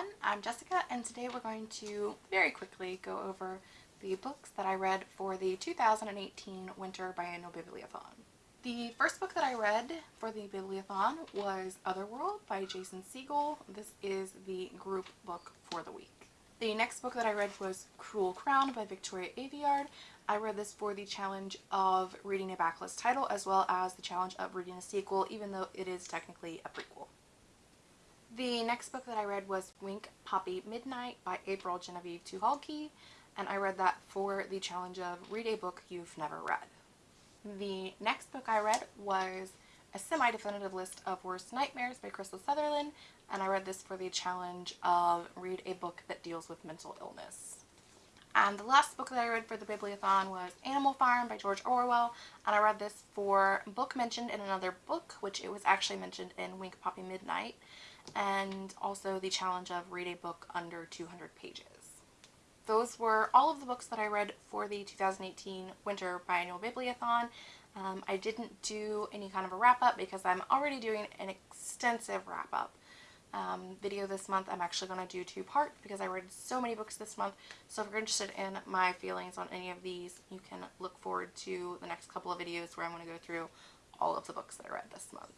everyone, I'm Jessica and today we're going to very quickly go over the books that I read for the 2018 Winter Biennial Bibliothon. The first book that I read for the Bibliothon was Otherworld by Jason Segel. This is the group book for the week. The next book that I read was Cruel Crown by Victoria Aveyard. I read this for the challenge of reading a backlist title as well as the challenge of reading a sequel even though it is technically a prequel. The next book that I read was Wink Poppy Midnight by April Genevieve Tucholke and I read that for the challenge of read a book you've never read. The next book I read was a semi-definitive list of worst nightmares by Krystal Sutherland and I read this for the challenge of read a book that deals with mental illness. And the last book that I read for the Bibliothon was Animal Farm by George Orwell and I read this for book mentioned in another book which it was actually mentioned in Wink Poppy Midnight and also the challenge of read a book under 200 pages. Those were all of the books that I read for the 2018 Winter Biennial Bibliothon. Um, I didn't do any kind of a wrap-up because I'm already doing an extensive wrap-up um, video this month. I'm actually going to do two parts because I read so many books this month. So if you're interested in my feelings on any of these, you can look forward to the next couple of videos where I'm going to go through all of the books that I read this month.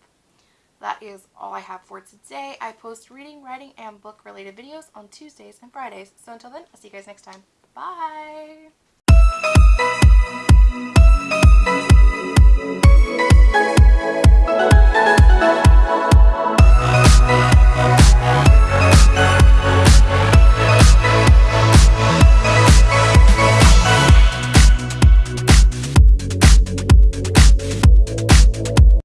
That is all I have for today. I post reading, writing, and book related videos on Tuesdays and Fridays. So until then, I'll see you guys next time. Bye!